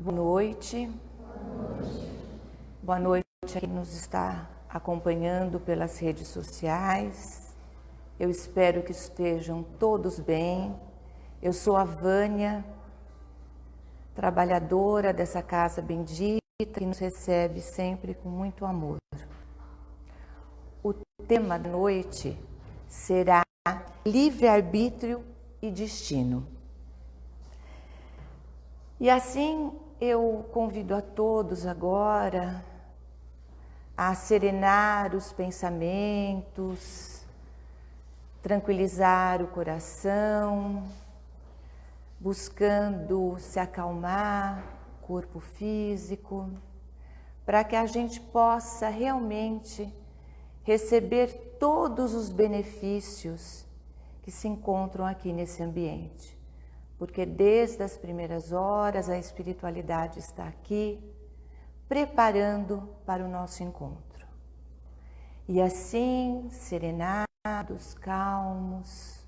Boa noite. Boa noite a quem nos está acompanhando pelas redes sociais. Eu espero que estejam todos bem. Eu sou a Vânia, trabalhadora dessa casa bendita que nos recebe sempre com muito amor. O tema da noite será livre-arbítrio e destino. E assim eu convido a todos agora a serenar os pensamentos, tranquilizar o coração, buscando se acalmar, corpo físico, para que a gente possa realmente receber todos os benefícios que se encontram aqui nesse ambiente porque desde as primeiras horas a espiritualidade está aqui, preparando para o nosso encontro. E assim, serenados, calmos,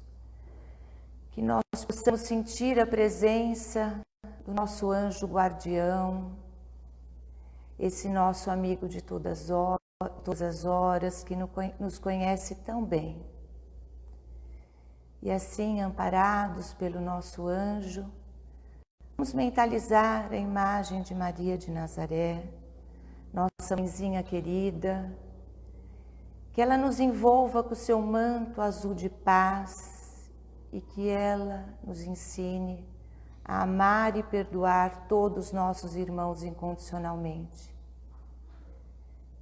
que nós possamos sentir a presença do nosso anjo guardião, esse nosso amigo de todas, as horas, que nos conhece tão bem e assim, amparados pelo nosso anjo, vamos mentalizar a imagem de Maria de Nazaré, nossa mãezinha querida, que ela nos envolva com o seu manto azul de paz e que ela nos ensine a amar e perdoar todos os nossos irmãos incondicionalmente.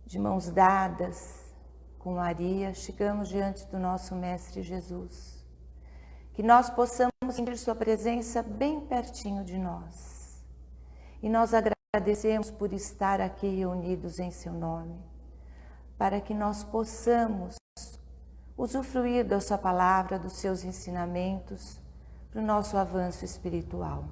De mãos dadas com Maria, chegamos diante do nosso Mestre Jesus que nós possamos sentir Sua presença bem pertinho de nós. E nós agradecemos por estar aqui reunidos em Seu nome, para que nós possamos usufruir da Sua palavra, dos Seus ensinamentos, para o nosso avanço espiritual.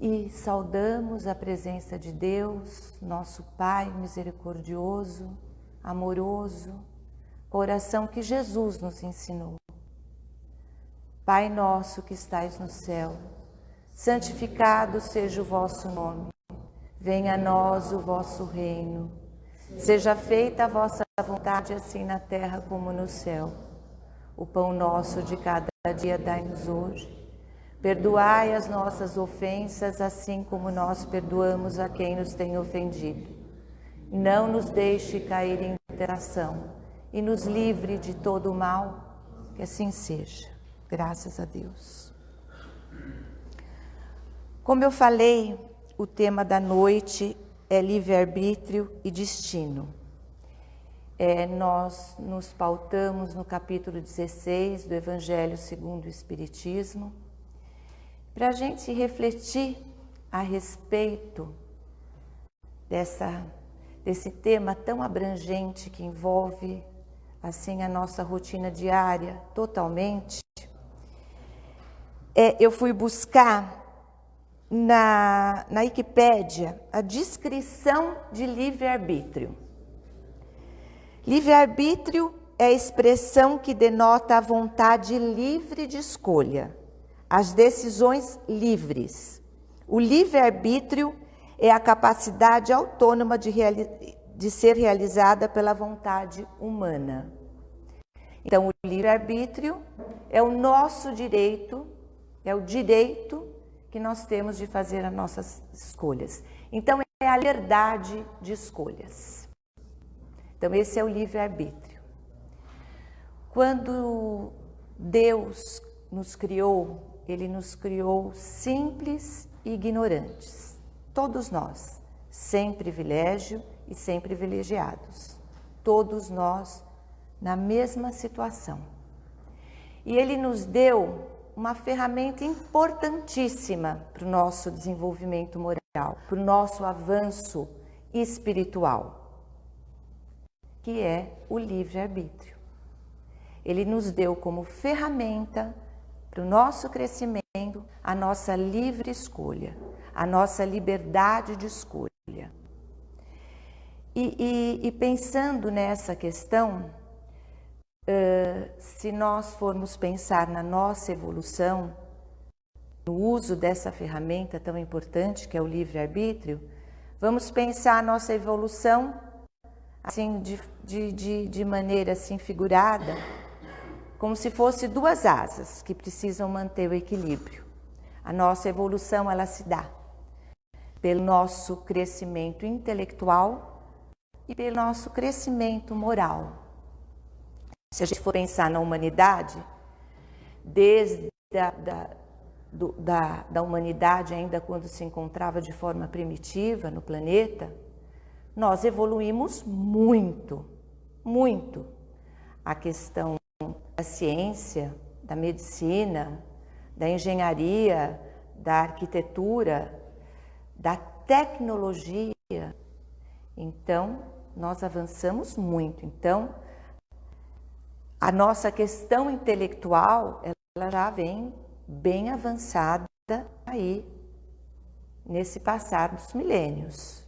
E saudamos a presença de Deus, nosso Pai misericordioso, amoroso, coração que Jesus nos ensinou. Pai nosso que estais no céu, santificado seja o vosso nome. Venha a nós o vosso reino. Seja feita a vossa vontade, assim na terra como no céu. O pão nosso de cada dia dai-nos hoje. Perdoai as nossas ofensas, assim como nós perdoamos a quem nos tem ofendido. Não nos deixe cair em tentação e nos livre de todo o mal, que assim seja. Graças a Deus. Como eu falei, o tema da noite é livre-arbítrio e destino. É, nós nos pautamos no capítulo 16 do Evangelho segundo o Espiritismo, para a gente refletir a respeito dessa, desse tema tão abrangente que envolve assim a nossa rotina diária totalmente é, eu fui buscar na, na Wikipédia a descrição de livre-arbítrio. Livre-arbítrio é a expressão que denota a vontade livre de escolha, as decisões livres. O livre-arbítrio é a capacidade autônoma de, de ser realizada pela vontade humana. Então, o livre-arbítrio é o nosso direito é o direito que nós temos de fazer as nossas escolhas. Então, é a liberdade de escolhas. Então, esse é o livre-arbítrio. Quando Deus nos criou, Ele nos criou simples e ignorantes. Todos nós, sem privilégio e sem privilegiados. Todos nós na mesma situação. E Ele nos deu uma ferramenta importantíssima para o nosso desenvolvimento moral, para o nosso avanço espiritual, que é o livre-arbítrio. Ele nos deu como ferramenta para o nosso crescimento a nossa livre escolha, a nossa liberdade de escolha. E, e, e pensando nessa questão, Uh, se nós formos pensar na nossa evolução, no uso dessa ferramenta tão importante que é o livre-arbítrio, vamos pensar a nossa evolução assim de, de, de, de maneira assim figurada, como se fosse duas asas que precisam manter o equilíbrio. A nossa evolução ela se dá pelo nosso crescimento intelectual e pelo nosso crescimento moral. Se a gente for pensar na humanidade, desde a, da, do, da, da humanidade, ainda quando se encontrava de forma primitiva no planeta, nós evoluímos muito, muito. A questão da ciência, da medicina, da engenharia, da arquitetura, da tecnologia. Então, nós avançamos muito. Então, a nossa questão intelectual, ela já vem bem avançada aí nesse passar dos milênios.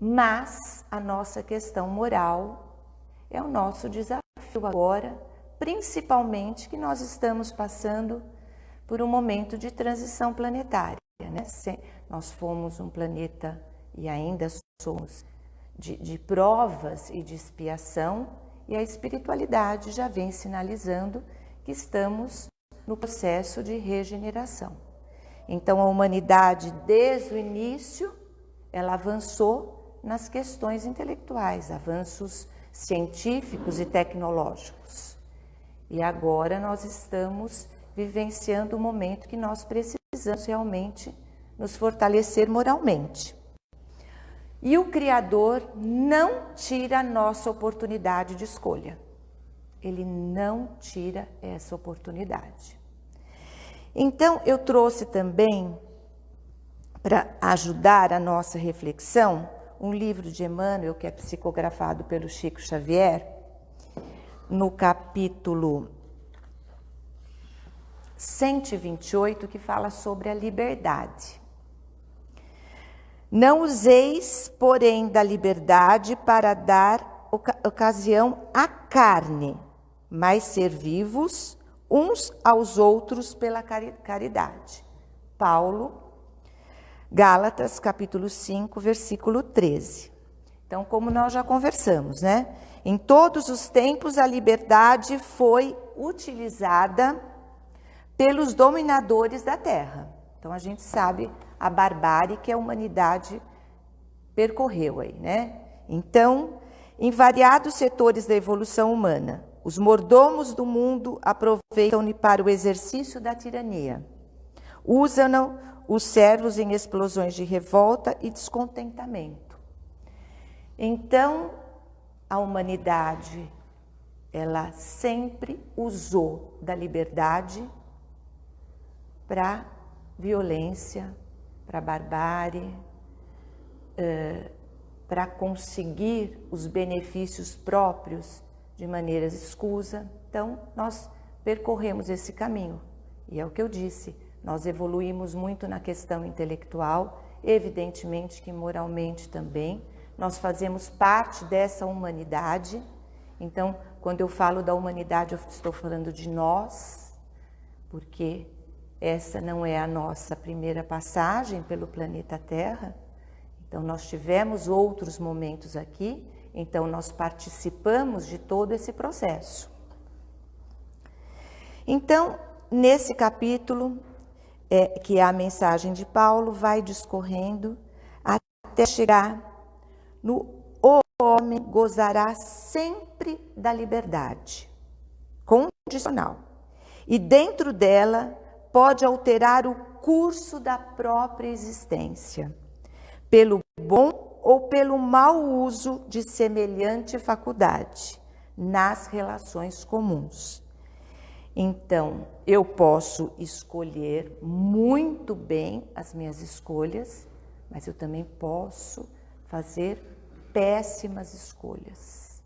Mas a nossa questão moral é o nosso desafio agora, principalmente que nós estamos passando por um momento de transição planetária. Né? Nós fomos um planeta e ainda somos de, de provas e de expiação, e a espiritualidade já vem sinalizando que estamos no processo de regeneração. Então, a humanidade, desde o início, ela avançou nas questões intelectuais, avanços científicos e tecnológicos. E agora nós estamos vivenciando o um momento que nós precisamos realmente nos fortalecer moralmente. E o Criador não tira a nossa oportunidade de escolha ele não tira essa oportunidade. Então, eu trouxe também, para ajudar a nossa reflexão, um livro de Emmanuel, que é psicografado pelo Chico Xavier, no capítulo 128, que fala sobre a liberdade. Não useis, porém, da liberdade para dar ocasião à carne, mas ser vivos uns aos outros pela caridade. Paulo, Gálatas, capítulo 5, versículo 13. Então, como nós já conversamos, né? Em todos os tempos a liberdade foi utilizada pelos dominadores da terra. Então a gente sabe a barbárie que a humanidade percorreu aí, né? Então, em variados setores da evolução humana, os mordomos do mundo aproveitam-no para o exercício da tirania. Usam os servos em explosões de revolta e descontentamento. Então, a humanidade, ela sempre usou da liberdade para violência, para barbárie, para conseguir os benefícios próprios de maneira escusa. Então, nós percorremos esse caminho. E é o que eu disse, nós evoluímos muito na questão intelectual, evidentemente que moralmente também. Nós fazemos parte dessa humanidade. Então, quando eu falo da humanidade, eu estou falando de nós, porque essa não é a nossa primeira passagem pelo planeta Terra. Então, nós tivemos outros momentos aqui então, nós participamos de todo esse processo. Então, nesse capítulo, é, que é a mensagem de Paulo, vai discorrendo até chegar no o homem gozará sempre da liberdade, condicional, e dentro dela pode alterar o curso da própria existência, pelo bom ou pelo mau uso de semelhante faculdade nas relações comuns. Então, eu posso escolher muito bem as minhas escolhas, mas eu também posso fazer péssimas escolhas.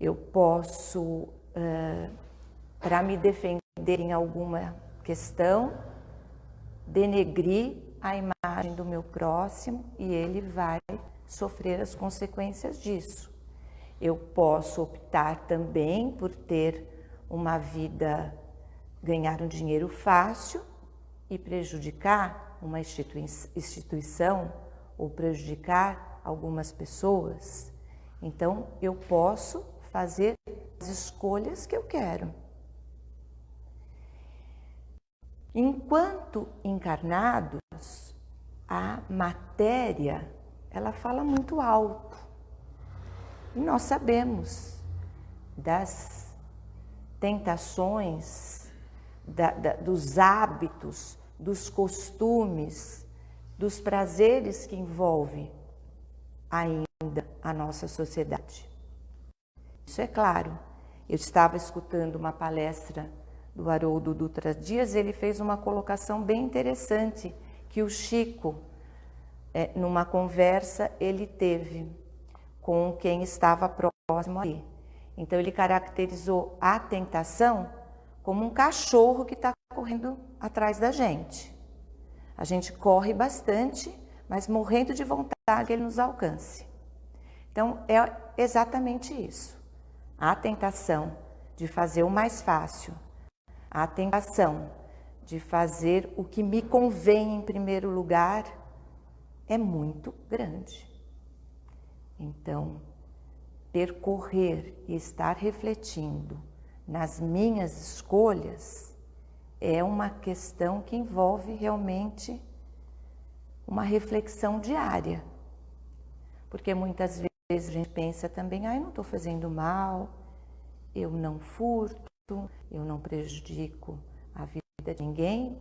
Eu posso, uh, para me defender em alguma questão, denegrir a imagem do meu próximo e ele vai sofrer as consequências disso. Eu posso optar também por ter uma vida ganhar um dinheiro fácil e prejudicar uma instituição ou prejudicar algumas pessoas. Então, eu posso fazer as escolhas que eu quero. Enquanto encarnados, a matéria, ela fala muito alto. E nós sabemos das tentações, da, da, dos hábitos, dos costumes, dos prazeres que envolve ainda a nossa sociedade. Isso é claro. Eu estava escutando uma palestra do Haroldo Dutra Dias, ele fez uma colocação bem interessante que o Chico, é, numa conversa, ele teve com quem estava próximo ali. Então ele caracterizou a tentação como um cachorro que está correndo atrás da gente. A gente corre bastante, mas morrendo de vontade que ele nos alcance. Então é exatamente isso. A tentação de fazer o mais fácil, a tentação de fazer o que me convém em primeiro lugar é muito grande. Então, percorrer e estar refletindo nas minhas escolhas é uma questão que envolve realmente uma reflexão diária. Porque muitas vezes a gente pensa também, ah, eu não estou fazendo mal, eu não furto, eu não prejudico a vida de ninguém,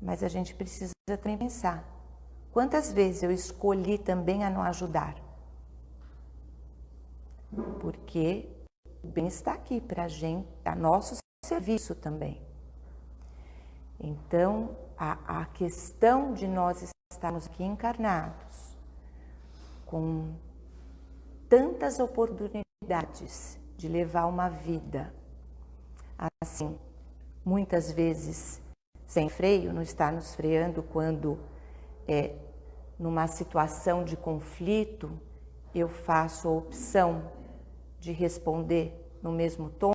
mas a gente precisa também pensar, quantas vezes eu escolhi também a não ajudar? Porque o bem está aqui para a gente, a nosso serviço também. Então, a, a questão de nós estarmos aqui encarnados, com tantas oportunidades de levar uma vida assim, muitas vezes sem freio, não está nos freando quando é numa situação de conflito eu faço a opção de responder no mesmo tom,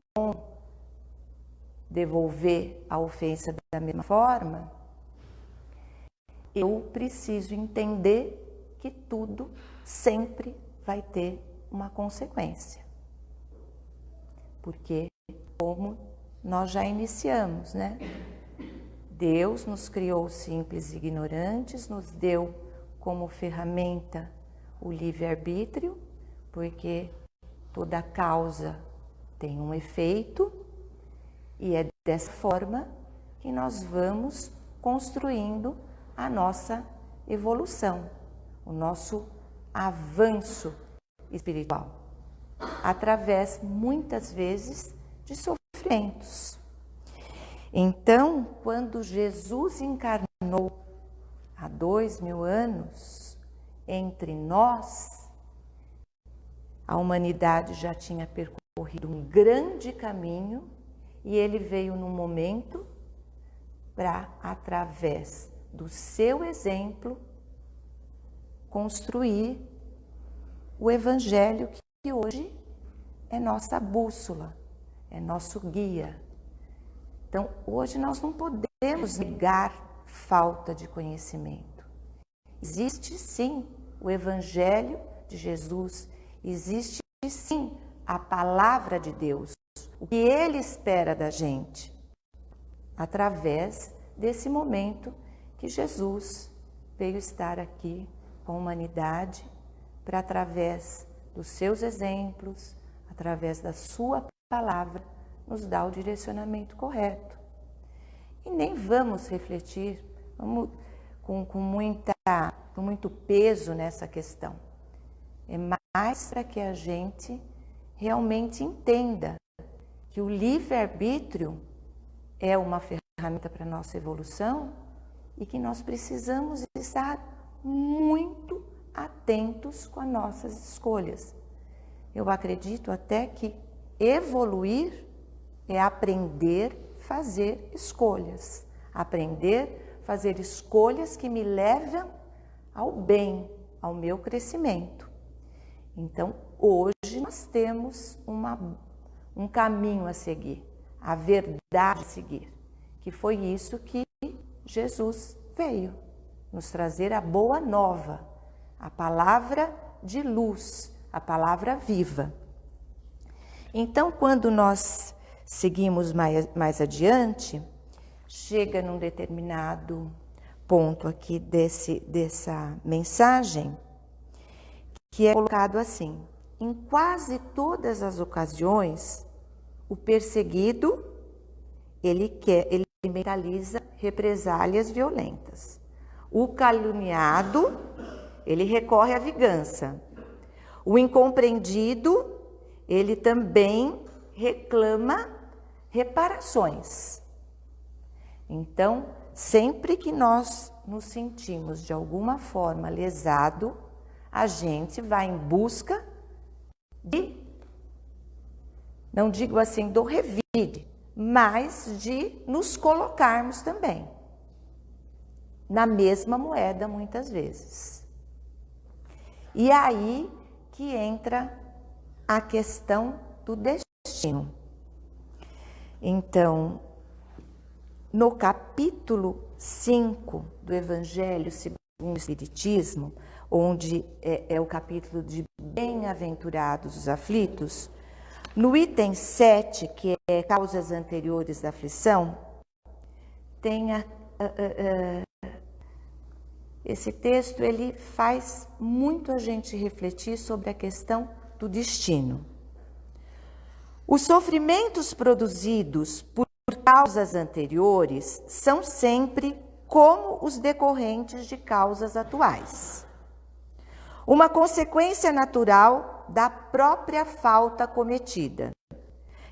devolver a ofensa da mesma forma, eu preciso entender que tudo sempre vai ter uma consequência. Porque, como nós já iniciamos, né? Deus nos criou simples e ignorantes, nos deu como ferramenta o livre-arbítrio, porque toda causa tem um efeito e é dessa forma que nós vamos construindo a nossa evolução, o nosso avanço espiritual, através muitas vezes de sofrimentos. Então, quando Jesus encarnou há dois mil anos entre nós, a humanidade já tinha percorrido um grande caminho e ele veio num momento para, através do seu exemplo, construir o Evangelho que hoje é nossa bússola, é nosso guia. Então, hoje nós não podemos negar falta de conhecimento. Existe sim o Evangelho de Jesus Existe sim a palavra de Deus, o que Ele espera da gente, através desse momento que Jesus veio estar aqui com a humanidade para, através dos seus exemplos, através da Sua palavra, nos dar o direcionamento correto. E nem vamos refletir vamos, com, com, muita, com muito peso nessa questão. É mais para que a gente realmente entenda que o livre-arbítrio é uma ferramenta para a nossa evolução e que nós precisamos estar muito atentos com as nossas escolhas. Eu acredito até que evoluir é aprender a fazer escolhas, aprender a fazer escolhas que me levam ao bem, ao meu crescimento. Então, hoje nós temos uma, um caminho a seguir, a verdade a seguir. que foi isso que Jesus veio nos trazer a boa nova, a palavra de luz, a palavra viva. Então, quando nós seguimos mais, mais adiante, chega num determinado ponto aqui desse, dessa mensagem, que é colocado assim: em quase todas as ocasiões, o perseguido ele quer, ele mentaliza represálias violentas. O caluniado, ele recorre à vingança. O incompreendido, ele também reclama reparações. Então, sempre que nós nos sentimos de alguma forma lesado, a gente vai em busca de, não digo assim do revide, mas de nos colocarmos também na mesma moeda muitas vezes. E aí que entra a questão do destino. Então, no capítulo 5 do Evangelho segundo o Espiritismo, onde é, é o capítulo de Bem-aventurados os aflitos, no item 7, que é causas anteriores da aflição, tem a, a, a, esse texto ele faz muito a gente refletir sobre a questão do destino. Os sofrimentos produzidos por causas anteriores são sempre como os decorrentes de causas atuais. Uma consequência natural da própria falta cometida.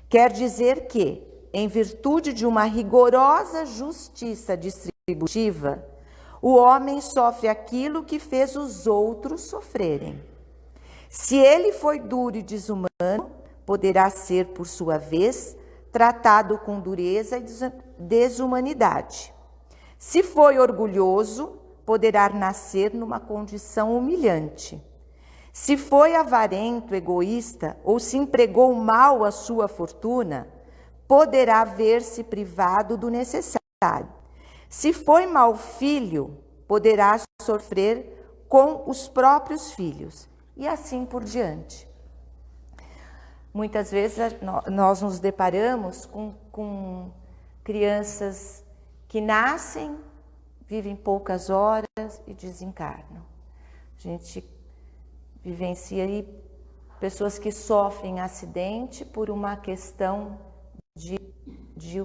Quer dizer que, em virtude de uma rigorosa justiça distributiva, o homem sofre aquilo que fez os outros sofrerem. Se ele foi duro e desumano, poderá ser, por sua vez, tratado com dureza e desumanidade. Se foi orgulhoso, poderá nascer numa condição humilhante. Se foi avarento, egoísta ou se empregou mal a sua fortuna, poderá ver-se privado do necessário. Se foi mau filho, poderá sofrer com os próprios filhos, e assim por diante. Muitas vezes nós nos deparamos com, com crianças que nascem, vivem poucas horas e desencarnam. A gente vivencia aí pessoas que sofrem acidente por uma questão de, de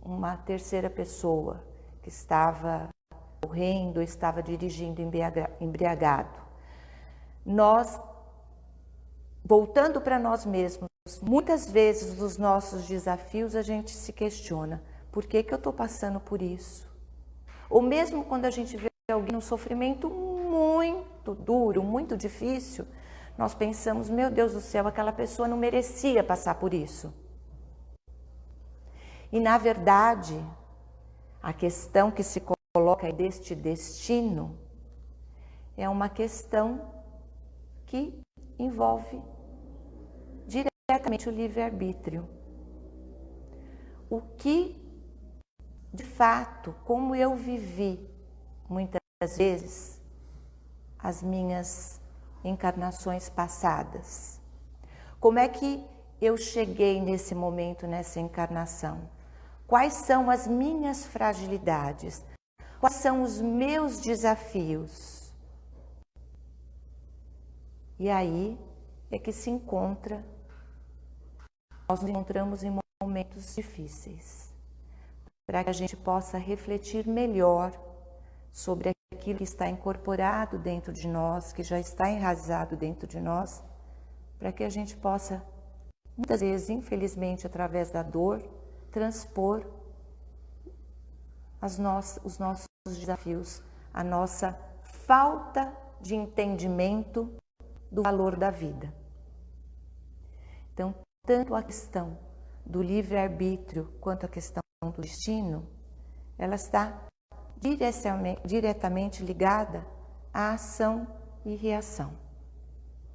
uma terceira pessoa que estava correndo, estava dirigindo embriagado. Nós, voltando para nós mesmos, Muitas vezes nos nossos desafios a gente se questiona, por que, que eu estou passando por isso? Ou mesmo quando a gente vê alguém num sofrimento muito duro, muito difícil, nós pensamos, meu Deus do céu, aquela pessoa não merecia passar por isso. E na verdade, a questão que se coloca deste destino é uma questão que envolve diretamente o livre-arbítrio. O que, de fato, como eu vivi muitas vezes as minhas encarnações passadas. Como é que eu cheguei nesse momento, nessa encarnação? Quais são as minhas fragilidades? Quais são os meus desafios? E aí é que se encontra nós nos encontramos em momentos difíceis, para que a gente possa refletir melhor sobre aquilo que está incorporado dentro de nós, que já está enraizado dentro de nós, para que a gente possa, muitas vezes, infelizmente, através da dor, transpor no os nossos desafios, a nossa falta de entendimento do valor da vida. Então, tanto a questão do livre-arbítrio quanto a questão do destino, ela está diretamente ligada à ação e reação.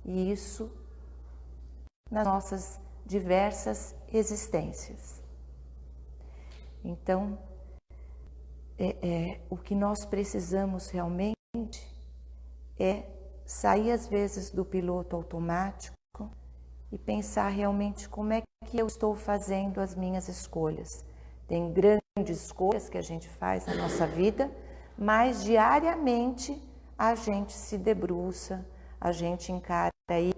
E isso nas nossas diversas existências. Então, é, é, o que nós precisamos realmente é sair às vezes do piloto automático e pensar realmente como é que eu estou fazendo as minhas escolhas. Tem grandes escolhas que a gente faz na nossa vida, mas diariamente a gente se debruça, a gente encara aí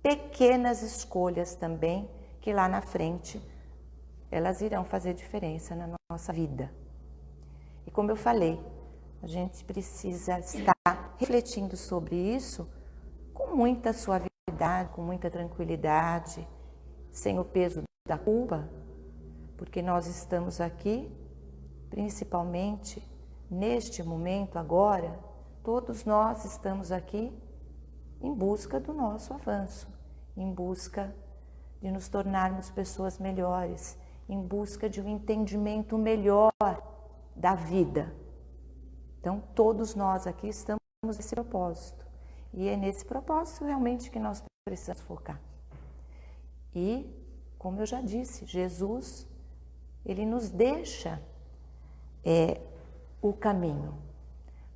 pequenas escolhas também, que lá na frente elas irão fazer diferença na nossa vida. E como eu falei, a gente precisa estar refletindo sobre isso com muita suavidade, com muita tranquilidade, sem o peso da culpa, porque nós estamos aqui, principalmente neste momento agora, todos nós estamos aqui em busca do nosso avanço, em busca de nos tornarmos pessoas melhores, em busca de um entendimento melhor da vida. Então, todos nós aqui estamos nesse propósito. E é nesse propósito realmente que nós precisamos focar. E, como eu já disse, Jesus, ele nos deixa é, o caminho,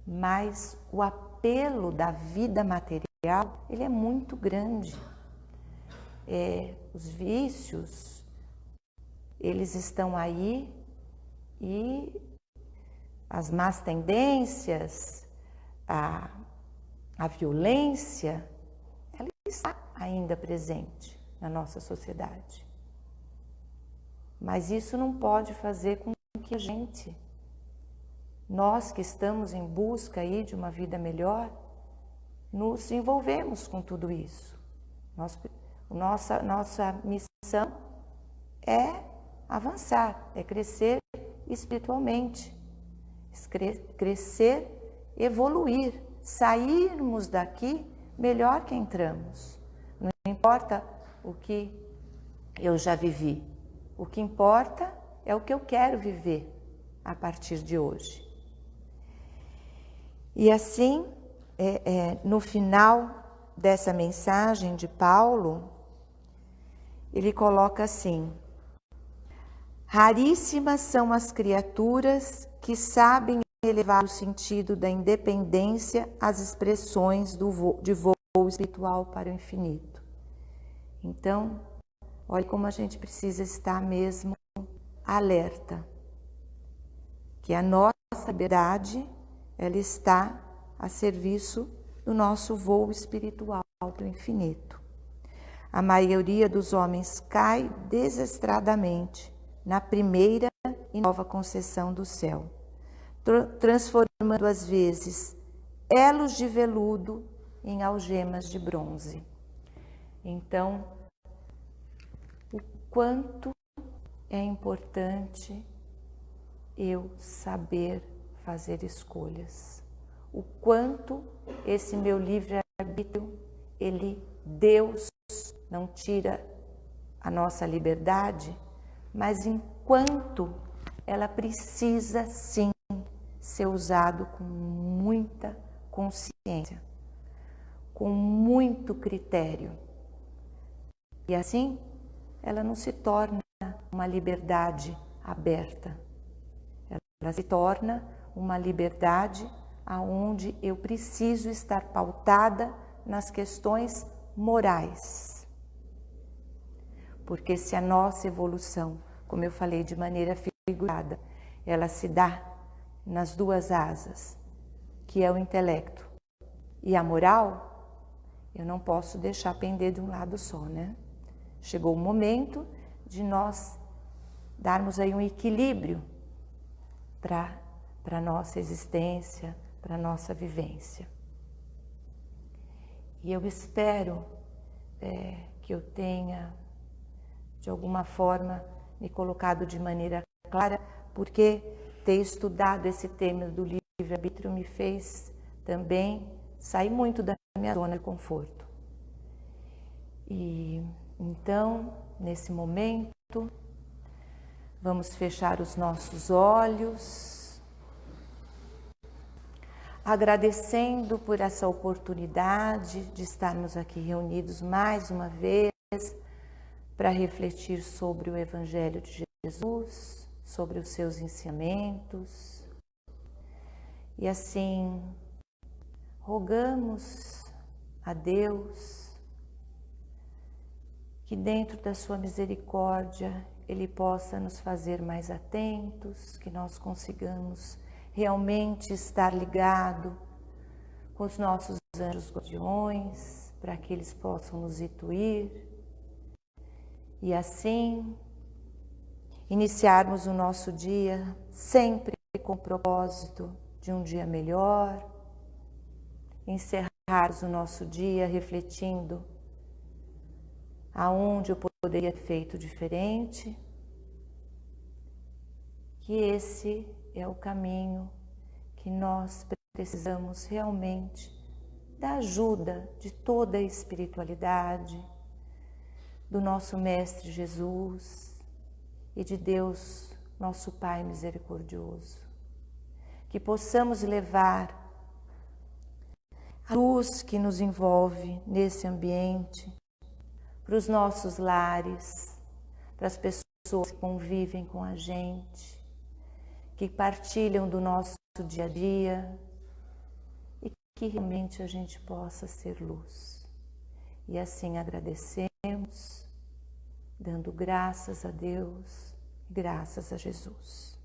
mas o apelo da vida material ele é muito grande. É, os vícios, eles estão aí e as más tendências, a, a violência, ela está ainda presente na nossa sociedade. Mas isso não pode fazer com que a gente, nós que estamos em busca aí de uma vida melhor, nos envolvemos com tudo isso. nossa, nossa missão é avançar, é crescer espiritualmente, crescer, evoluir, sairmos daqui melhor que entramos. Não importa o que eu já vivi, o que importa é o que eu quero viver a partir de hoje. E assim, é, é, no final dessa mensagem de Paulo, ele coloca assim: Raríssimas são as criaturas que sabem elevar o sentido da independência às expressões do voo, de voo espiritual para o infinito. Então, olha como a gente precisa estar mesmo alerta, que a nossa liberdade ela está a serviço do nosso voo espiritual para o infinito. A maioria dos homens cai desestradamente na primeira e nova concessão do céu, transformando às vezes elos de veludo em algemas de bronze. Então, o quanto é importante eu saber fazer escolhas o quanto esse meu livre-arbítrio, ele, Deus, não tira a nossa liberdade, mas enquanto ela precisa sim ser usado com muita consciência, com muito critério. E assim, ela não se torna uma liberdade aberta. Ela se torna uma liberdade aonde eu preciso estar pautada nas questões morais. Porque se a nossa evolução, como eu falei de maneira figurada, ela se dá nas duas asas, que é o intelecto e a moral, eu não posso deixar pender de um lado só, né? Chegou o momento de nós darmos aí um equilíbrio para a nossa existência, para a nossa vivência. E eu espero é, que eu tenha, de alguma forma, me colocado de maneira clara, porque ter estudado esse tema do livre-arbítrio me fez também sair muito da minha zona de conforto. E então, nesse momento, vamos fechar os nossos olhos agradecendo por essa oportunidade de estarmos aqui reunidos mais uma vez para refletir sobre o Evangelho de Jesus, sobre os seus ensinamentos. E assim, rogamos a Deus que dentro da sua misericórdia Ele possa nos fazer mais atentos, que nós consigamos realmente estar ligado com os nossos anjos guardiões, para que eles possam nos intuir e assim iniciarmos o nosso dia sempre com o propósito de um dia melhor, encerrarmos o nosso dia refletindo aonde eu poderia ter feito diferente, que esse é o caminho que nós precisamos realmente da ajuda de toda a espiritualidade, do nosso Mestre Jesus e de Deus, nosso Pai misericordioso. Que possamos levar a luz que nos envolve nesse ambiente para os nossos lares, para as pessoas que convivem com a gente, que partilham do nosso dia a dia e que realmente a gente possa ser luz. E assim agradecemos, dando graças a Deus, graças a Jesus.